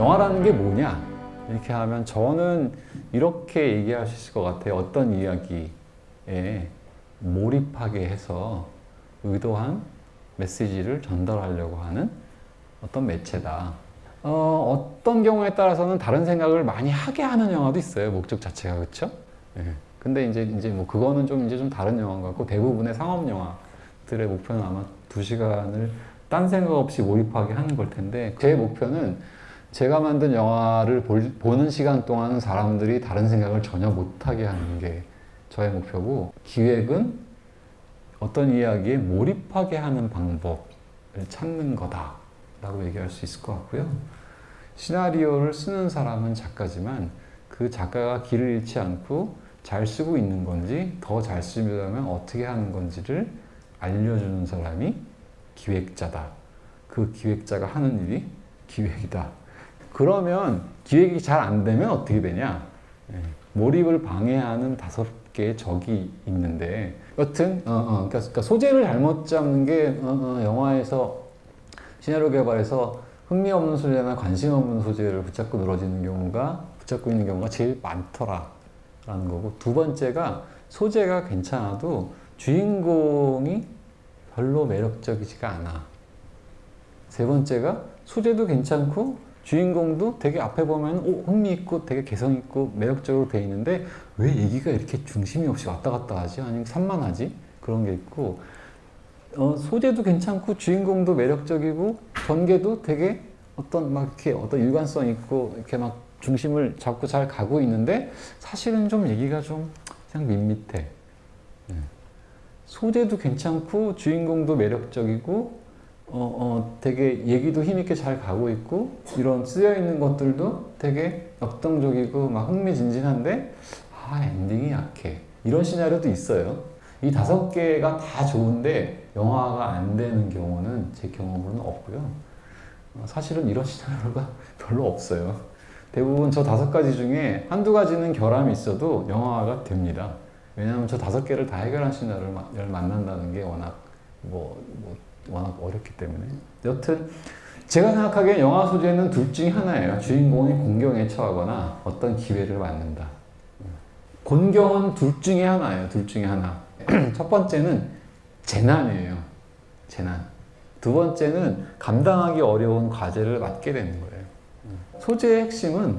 영화라는 게 뭐냐? 이렇게 하면 저는 이렇게 있을 것 같아요. 어떤 이야기에 몰입하게 해서 의도한 메시지를 전달하려고 하는 어떤 매체다. 어, 어떤 경우에 따라서는 다른 생각을 많이 하게 하는 영화도 있어요. 목적 자체가 그렇죠? 예. 근데 이제 이제 뭐 그거는 좀 이제 좀 다른 영화인 것 같고 대부분의 상업 영화들의 목표는 아마 두 시간을 딴 생각 없이 몰입하게 하는 걸 텐데 제 목표는 제가 만든 영화를 볼, 보는 시간 동안 사람들이 다른 생각을 전혀 못하게 하는 게 저의 목표고 기획은 어떤 이야기에 몰입하게 하는 방법을 찾는 거다 라고 얘기할 수 있을 것 같고요. 시나리오를 쓰는 사람은 작가지만 그 작가가 길을 잃지 않고 잘 쓰고 있는 건지 더 잘 쓰려면 어떻게 하는 건지를 알려주는 사람이 기획자다. 그 기획자가 하는 일이 기획이다 그러면 기획이 잘 안 되면 어떻게 되냐? 예, 몰입을 방해하는 다섯 개의 적이 있는데 여튼 어, 어, 그러니까, 그러니까 소재를 잘못 잡는 게 어, 어, 영화에서 시나리오 개발에서 흥미없는 소재나 관심 없는 소재를 붙잡고 늘어지는 경우가 붙잡고 있는 경우가 제일 많더라 라는 거고 두 번째가 소재가 괜찮아도 주인공이 별로 매력적이지가 않아. 세 번째가 소재도 괜찮고 주인공도 되게 앞에 보면 오, 흥미있고 되게 개성있고 매력적으로 돼 있는데 왜 얘기가 이렇게 중심이 없이 왔다 갔다 하지? 아니면 산만하지? 그런 게 있고 어, 소재도 괜찮고 주인공도 매력적이고 전개도 되게 어떤 막 이렇게 어떤 일관성 있고 이렇게 막 중심을 잡고 잘 가고 있는데 사실은 좀 얘기가 좀 그냥 밋밋해. 네. 소재도 괜찮고 주인공도 매력적이고 어, 어, 되게 얘기도 힘있게 잘 가고 있고 이런 쓰여 있는 것들도 되게 역동적이고 막 흥미진진한데 아 엔딩이 약해. 이런 시나리오도 있어요. 이 다섯 개가 다 좋은데 영화가 안 되는 경우는 제 경험으로는 없고요. 어, 사실은 이런 시나리오가 별로 없어요. 대부분 저 다섯 가지 중에 한두 가지는 결함이 있어도 영화가 됩니다. 왜냐하면 저 다섯 개를 다 해결한 시나리오를 만난다는 게 워낙 뭐, 뭐 워낙 어렵기 때문에. 여튼 제가 생각하기에 영화 소재는 둘 중에 하나예요. 주인공이 공경에 처하거나 어떤 기회를 맞는다. 곤경은 둘 중에 하나예요. 둘 중에 하나. 첫 번째는 재난이에요. 재난. 두 번째는 감당하기 어려운 과제를 맡게 되는 거예요. 소재의 핵심은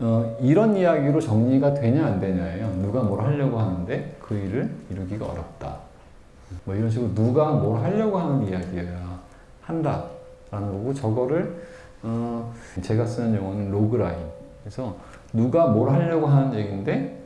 어, 이런 이야기로 정리가 되냐 안 되냐예요. 누가 뭘 하려고 하는데 그 일을 이루기가 어렵다. 뭐 이런 식으로 누가 뭘 하려고 하는 한다 라는 거고 저거를 어 제가 쓰는 용어는 로그라인 그래서 누가 뭘 하려고 하는 얘기인데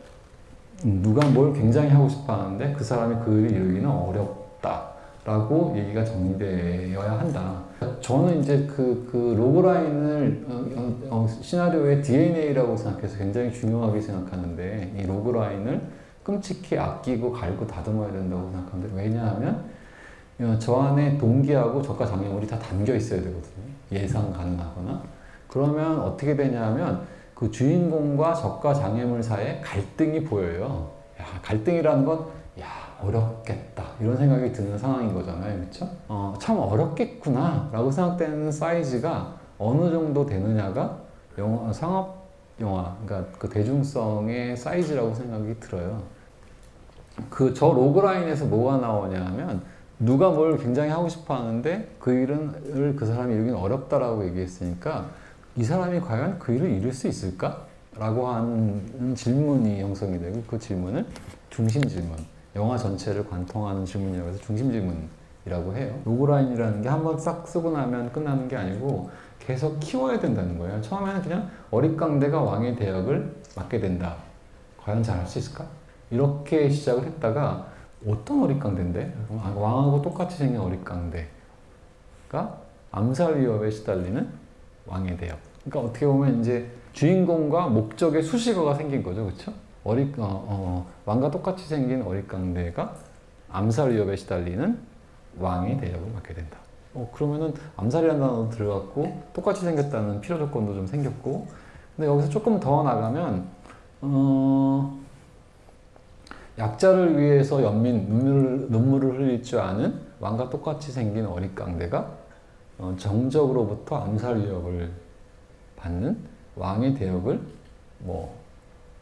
누가 뭘 굉장히 하고 싶어 하는데 그 사람이 그 일을 이루기는 어렵다 라고 얘기가 정리되어야 한다 저는 이제 그, 그 logline을 어, 어, 어 시나리오의 DNA라고 생각해서 굉장히 중요하게 생각하는데 이 logline을 끔찍히 아끼고 갈고 다듬어야 된다고 생각합니다. 왜냐하면 어, 저 안에 동기하고 적과 장애물이 다 담겨 있어야 되거든요. 예상 가능하거나. 그러면 어떻게 되냐면 그 주인공과 적과 장애물 사이에 갈등이 보여요. 야, 갈등이라는 건, 야, 어렵겠다. 이런 생각이 드는 상황인 거잖아요. 그렇죠? 어, 참 어렵겠구나. 라고 생각되는 사이즈가 어느 정도 되느냐가 영화, 상업 영화, 그러니까 그 대중성의 사이즈라고 생각이 들어요. 그 저 logline에서 뭐가 나오냐 하면 누가 뭘 굉장히 하고 싶어 하는데 그 일을 그 사람이 이루기는 어렵다라고 얘기했으니까 이 사람이 과연 그 일을 이룰 수 있을까? 라고 하는 질문이 형성이 되고 그 질문을 중심 질문 영화 전체를 관통하는 질문이라고 해서 중심 질문이라고 해요 logline이라는 게 한번 싹 쓰고 나면 끝나는 게 아니고 계속 키워야 된다는 거예요. 처음에는 그냥 어릿광대가 왕의 대역을 맡게 된다. 과연 잘할 수 있을까? 이렇게 시작을 했다가 어떤 어릿광대인데? 아, 왕하고 똑같이 생긴 어릿광대가 암살 위협에 시달리는 왕의 대역. 그러니까 어떻게 보면 이제 주인공과 목적의 수식어가 생긴 거죠. 그렇죠? 어, 어, 왕과 똑같이 생긴 어릿광대가 암살 위협에 시달리는 왕의 대역을 맡게 된다. 어, 그러면은 암살이라는 단어도 들어갔고 똑같이 생겼다는 필요 조건도 좀 생겼고 근데 여기서 조금 더 나가면 어, 약자를 위해서 연민 눈물을, 눈물을 흘릴 줄 아는 왕과 똑같이 생긴 어릿강대가 어, 정적으로부터 암살 위협을 받는 왕의 대역을 뭐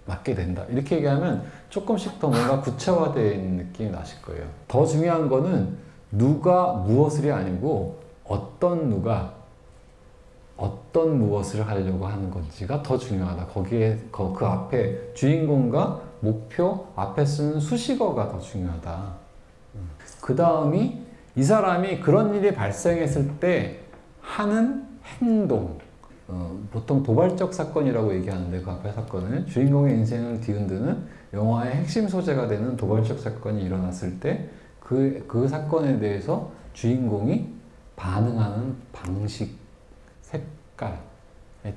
맡게 된다. 이렇게 얘기하면 조금씩 더 뭔가 구체화된 느낌이 나실 거예요. 더 중요한 거는 누가 무엇을이 아니고 어떤 누가 어떤 무엇을 하려고 하는 건지가 더 중요하다. 거기에 그, 그 앞에 주인공과 목표 앞에 쓰는 수식어가 더 중요하다. 그 다음이 이 사람이 그런 일이 발생했을 때 하는 행동. 어, 보통 도발적 사건이라고 얘기하는데 그 앞에 사건은 주인공의 인생을 뒤흔드는 영화의 핵심 소재가 되는 도발적 사건이 일어났을 때 그, 그 사건에 대해서 주인공이 반응하는 방식, 색깔에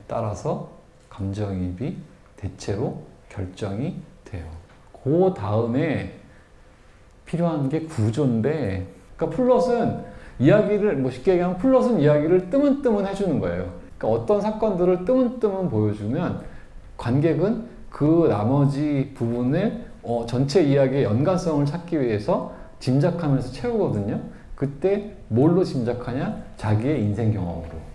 따라서 감정이입이 대체로 결정이 돼요. 그 다음에 필요한 게 구조인데 그러니까 플롯은 이야기를 뭐 쉽게 얘기하면 플롯은 이야기를 뜨문뜨문 해주는 거예요. 그러니까 어떤 사건들을 뜨문뜨문 보여주면 관객은 그 나머지 부분을 어, 전체 이야기의 연관성을 찾기 위해서 짐작하면서 채우거든요. 그때 뭘로 짐작하냐? 자기의 인생 경험으로.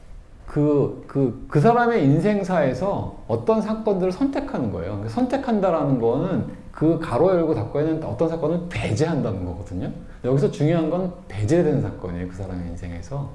그, 그, 그 사람의 인생사에서 어떤 사건들을 선택하는 거예요. 그러니까 선택한다라는 거는 그 가로 열고 닫고 있는 어떤 사건을 배제한다는 거거든요. 여기서 중요한 건 배제된 사건이에요. 그 사람의 인생에서.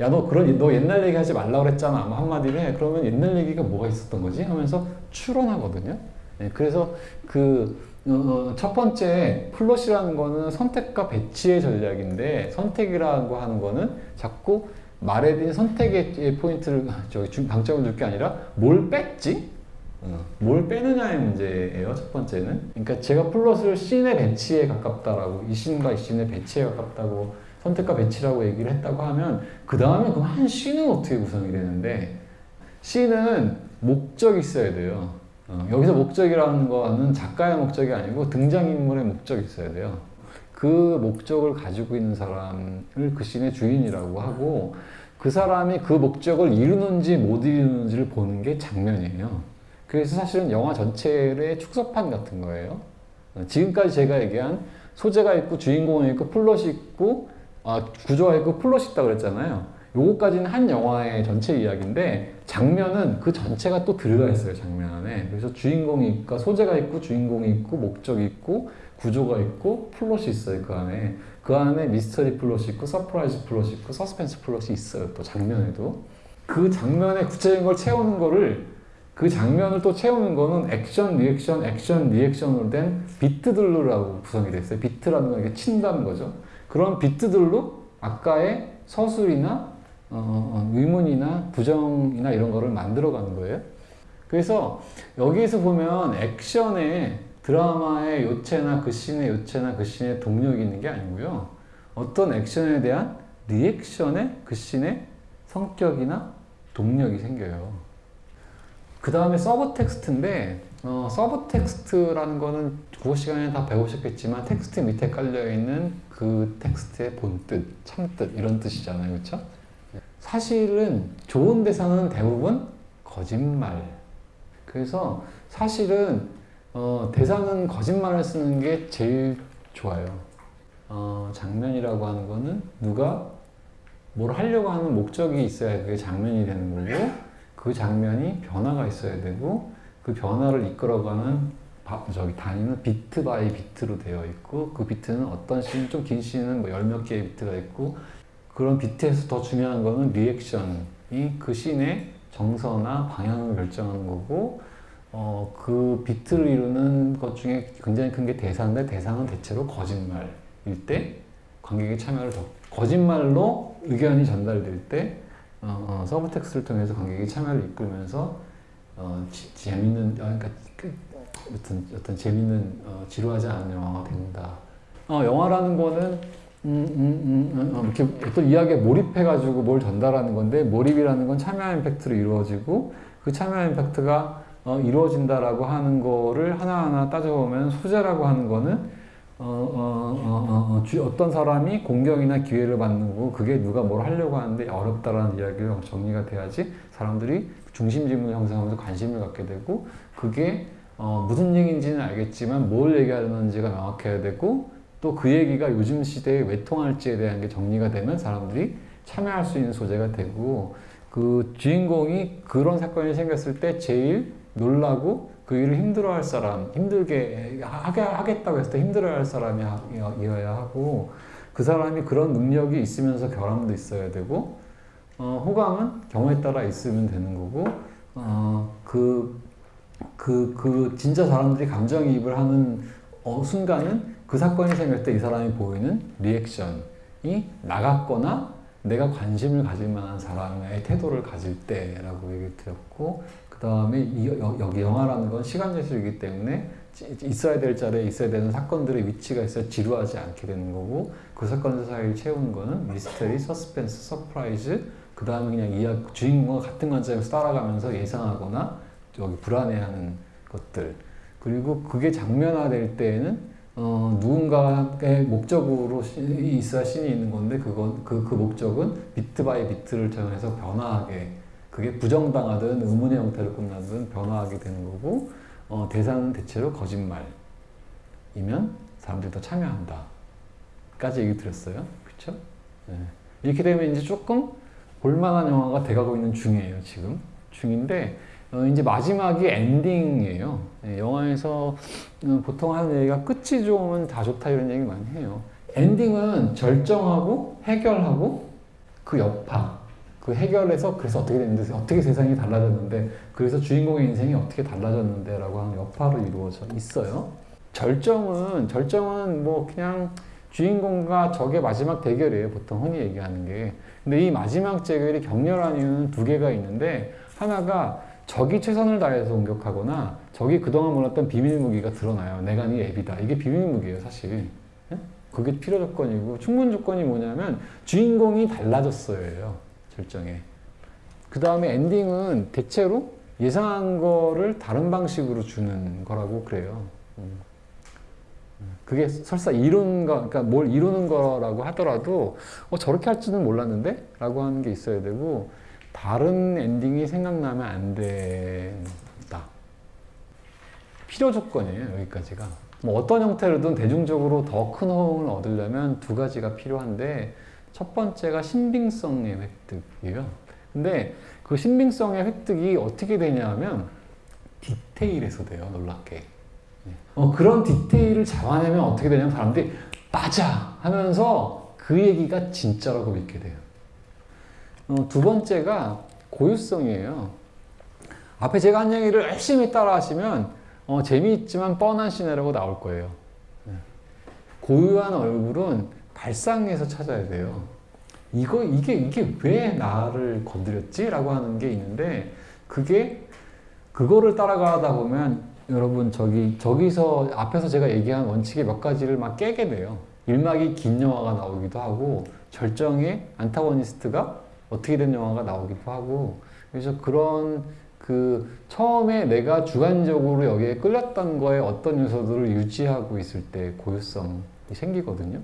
야, 너 그런, 너 옛날 얘기 하지 말라 그랬잖아. 아마 한마디를 해. 그러면 옛날 얘기가 뭐가 있었던 거지? 하면서 추론하거든요. 네, 그래서 그, 어, 첫 번째 플롯이라는 거는 선택과 배치의 전략인데 선택이라고 하는 거는 자꾸 말에 대한 선택의 포인트를 저기 방점을 둘 게 아니라 뭘 뺐지? 어, 뭘 빼느냐의 문제예요 첫 번째는 그러니까 제가 플롯을 씬의 배치에 가깝다라고 이 씬과 이 씬의 배치에 가깝다고 선택과 배치라고 얘기를 했다고 하면 그 다음에 그럼 한 씬은 어떻게 구성이 되는데 씬은 목적이 있어야 돼요 어, 여기서 목적이라는 거는 작가의 목적이 아니고 등장인물의 목적이 있어야 돼요. 그 목적을 가지고 있는 사람을 그 씬의 주인이라고 하고 그 사람이 그 목적을 이루는지 못 이루는지를 보는 게 장면이에요. 그래서 사실은 영화 전체의 축소판 같은 거예요. 어, 지금까지 제가 얘기한 소재가 있고 주인공이 있고 플롯이 있고 아, 구조가 있고 플롯이 있다 그랬잖아요. 요거까지는 한 영화의 전체 이야기인데 장면은 그 전체가 또 들어가 있어요 장면 안에. 그래서 주인공이 있고 소재가 있고 주인공이 있고 목적이 있고 구조가 있고 플롯이 있어요 그 안에. 그 안에 미스터리 플롯이 있고 surprise 플롯이 있고 서스펜스 플롯이 있어요 또 장면에도. 그 장면에 구체적인 걸 채우는 거를 그 장면을 또 채우는 거는 액션, 리액션, 액션, 리액션으로 된 비트들로라고 구성이 됐어요. 비트라는 건 이렇게 친다는 거죠. 그런 비트들로 아까의 서술이나 어, 의문이나 부정이나 이런 거를 만들어 가는 거예요. 그래서 여기에서 보면 액션에 드라마의 요체나 그 씬의 요체나 그 씬의 동력이 있는 게 아니고요. 어떤 액션에 대한 리액션의 그 씬의 성격이나 동력이 생겨요. 그 다음에 subtext인데 어, subtext라는 거는 국어 시간에 다 배우셨겠지만 텍스트 밑에 깔려있는 그 텍스트의 본뜻, 참뜻 이런 뜻이잖아요. 그렇죠? 사실은 좋은 대사는 대부분 거짓말. 그래서 사실은 어, 대사는 거짓말을 쓰는 게 제일 좋아요. 어, 장면이라고 하는 거는 누가 뭘 하려고 하는 목적이 있어야 그게 장면이 되는 거고 그 장면이 변화가 있어야 되고 그 변화를 이끌어가는 저기 단위는 beat by beat로 되어 있고 그 비트는 어떤 씬, 좀 긴 씬은 뭐 열 몇 개의 비트가 있고 그런 beat에서 더 중요한 거는 리액션이 그 씬의 정서나 방향을 결정하는 거고 어, 그 beat를 이루는 것 중에 굉장히 큰 게 대사인데 대사는 대체로 거짓말일 때 관객의 참여를 더 거짓말로 의견이 전달될 때 어, 어, subtext를 통해서 관객의 참여를 이끌면서 어, 지, 재밌는 어, 그러니까 그, 어떤 어떤 재밌는 어, 지루하지 않은 영화가 된다. 어, 영화라는 거는 음, 음, 음, 어, 이렇게 어떤 이야기에 몰입해가지고 뭘 전달하는 건데 몰입이라는 건 참여 임팩트로 이루어지고 그 참여 임팩트가 어, 이루어진다라고 하는 거를 하나하나 따져보면 소재라고 하는 거는 어, 어, 어, 어, 어, 주- 어떤 사람이 공격이나 기회를 받는 거고 그게 누가 뭘 하려고 하는데 어렵다라는 이야기가 정리가 돼야지 사람들이 중심지문을 형성하면서 관심을 갖게 되고 그게 어, 무슨 얘기인지는 알겠지만 뭘 얘기하는지가 명확해야 되고 또 그 얘기가 요즘 시대에 왜 통할지에 대한 게 정리가 되면 사람들이 참여할 수 있는 소재가 되고 그 주인공이 그런 사건이 생겼을 때 제일 놀라고 그 일을 힘들어할 사람, 힘들게 하게 하겠다고 했을 때 힘들어할 사람이어야 하고 그 사람이 그런 능력이 있으면서 결함도 있어야 되고 어, 호감은 경우에 따라 있으면 되는 거고 어, 그, 그, 그 진짜 사람들이 감정이입을 하는 어, 순간은 그 사건이 생길 때 이 사람이 보이는 리액션이 나 같거나 내가 관심을 가질 만한 사람의 태도를 가질 때라고 얘기 드렸고 그 다음에 여기 영화라는 건 시간 예술이기 때문에 지- 있어야 될 자리에 있어야 되는 사건들의 위치가 있어 지루하지 않게 되는 거고 그 사건들 사이를 채우는 거는 미스터리, 서스펜스, surprise 그 다음에 그냥 이야 주인공과 같은 관점에서 따라가면서 예상하거나 여기 불안해하는 것들. 그리고 그게 장면화될 때에는 어, 누군가의 목적으로 시- 있어야 신이 있는 건데 그건 그, 그 목적은 beat by beat를 통해서 변화하게 그게 부정당하든 의문의 형태로 끝나든 변화하게 되는 거고 어, 대사는 대체로 거짓말이면 사람들이 더 참여한다 까지 얘기 드렸어요 그쵸? 네. 이렇게 되면 이제 조금 볼만한 영화가 돼가고 있는 중이에요 지금 중인데 어, 이제 마지막이 엔딩이에요. 네, 영화에서 어, 보통 하는 얘기가 끝이 좋으면 다 좋다 이런 얘기 많이 해요. 엔딩은 절정하고 해결하고 그 여파 그 해결해서 그래서 어떻게 됐는데 어떻게 세상이 달라졌는데 그래서 주인공의 인생이 어떻게 달라졌는데 라고 하는 여파로 이루어져 있어요. 절정은 절정은 뭐 그냥 주인공과 적의 마지막 대결이에요. 보통 흔히 얘기하는 게. 근데 이 마지막 대결이 격렬한 이유는 두 개가 있는데 하나가 적이 최선을 다해서 공격하거나 적이 그동안 몰랐던 비밀 무기가 드러나요 내가 네 앱이다 이게 비밀 무기예요 사실 예? 그게 필요 조건이고 충분 조건이 뭐냐면 주인공이 달라졌어요 절정에 그 다음에 엔딩은 대체로 예상한 거를 다른 방식으로 주는 거라고 그래요 음. 그게 설사 거, 그러니까 뭘 이루는 거라고 하더라도 어, 저렇게 할 줄은 몰랐는데? 라고 하는 게 있어야 되고 다른 엔딩이 생각나면 안 된다. 필요 조건이에요, 여기까지가. 뭐 어떤 형태로든 대중적으로 더 큰 호응을 얻으려면 두 가지가 필요한데 첫 번째가 신빙성의 획득이에요. 근데 그 신빙성의 획득이 어떻게 되냐면 디테일에서 돼요, 놀랍게. 어, 그런 디테일을 잡아내면 어떻게 되냐면 사람들이 맞아 하면서 그 얘기가 진짜라고 믿게 돼요. 어, 두 번째가 고유성이에요. 앞에 제가 한 얘기를 열심히 따라 하시면 어, 재미있지만 뻔한 시나리오가 나올 거예요. 네. 고유한 얼굴은 발상에서 찾아야 돼요. 이거 이게 이게 왜 나를 건드렸지? 라고 하는 게 있는데 그게 그거를 따라가다 보면 여러분 저기 저기서 앞에서 제가 얘기한 원칙의 몇 가지를 막 깨게 돼요. 일막이 긴 영화가 나오기도 하고 절정의 안타고니스트가 어떻게 된 영화가 나오기도 하고 그래서 그런 그 처음에 내가 주관적으로 여기에 끌렸던 거에 어떤 요소들을 유지하고 있을 때 고유성이 생기거든요.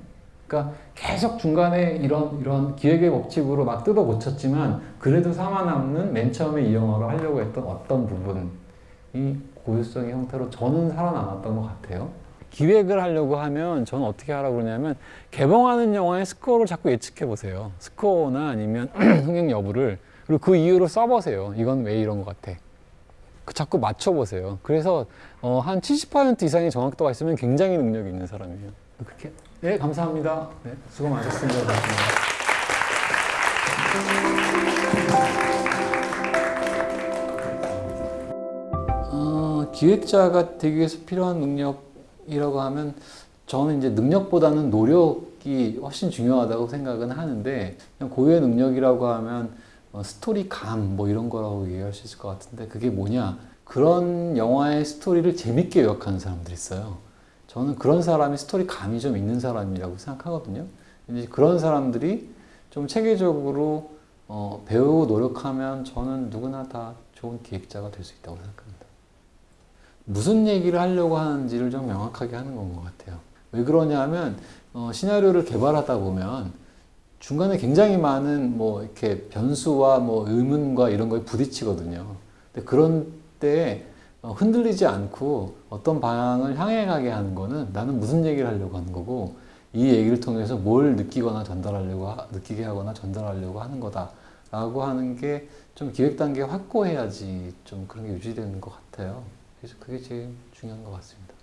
그러니까 계속 중간에 이런 이런 기획의 법칙으로 막 뜯어 고쳤지만 그래도 살아남는 맨 처음에 이 영화를 하려고 했던 어떤 부분이 고유성의 형태로 저는 살아남았던 것 같아요. 기획을 하려고 하면 저는 어떻게 하라고 그러냐면 개봉하는 영화의 스코어를 자꾸 예측해 보세요. 스코어나 아니면 흥행 여부를 그리고 그 이유로 써보세요. 이건 왜 이런 것 같아. 그 자꾸 맞춰보세요. 그래서 어, 한 70% 이상의 정확도가 있으면 굉장히 능력이 있는 사람이에요. 그렇게 네 감사합니다. 네, 수고 많으셨습니다. 어, 기획자가 되기 위해서 필요한 능력 이라고 하면 저는 이제 능력보다는 노력이 훨씬 중요하다고 생각은 하는데 고유의 능력이라고 하면 어, 스토리감 뭐 이런 거라고 얘기할 수 있을 것 같은데 그게 뭐냐? 그런 영화의 스토리를 재밌게 요약하는 사람들이 있어요. 저는 그런 사람이 스토리감이 좀 있는 사람이라고 생각하거든요. 이제 그런 사람들이 좀 체계적으로 어, 배우고 노력하면 저는 누구나 다 좋은 기획자가 될 수 있다고 생각합니다 무슨 얘기를 하려고 하는지를 좀 명확하게 하는 건 것 같아요 왜 그러냐 하면 어, 시나리오를 개발하다 보면 중간에 굉장히 많은 뭐 이렇게 변수와 뭐 의문과 이런 거에 부딪히거든요. 근데 그런 때 어, 흔들리지 않고 어떤 방향을 향해 가게 하는 거는 나는 무슨 얘기를 하려고 하는 거고 이 얘기를 통해서 뭘 느끼거나 전달하려고 하- 느끼게 하거나 전달하려고 하는 거다 라고 하는 게 좀 기획 단계 확고해야지 좀 그런 게 유지되는 것 같아요. 그래서 그게 제일 중요한 것 같습니다.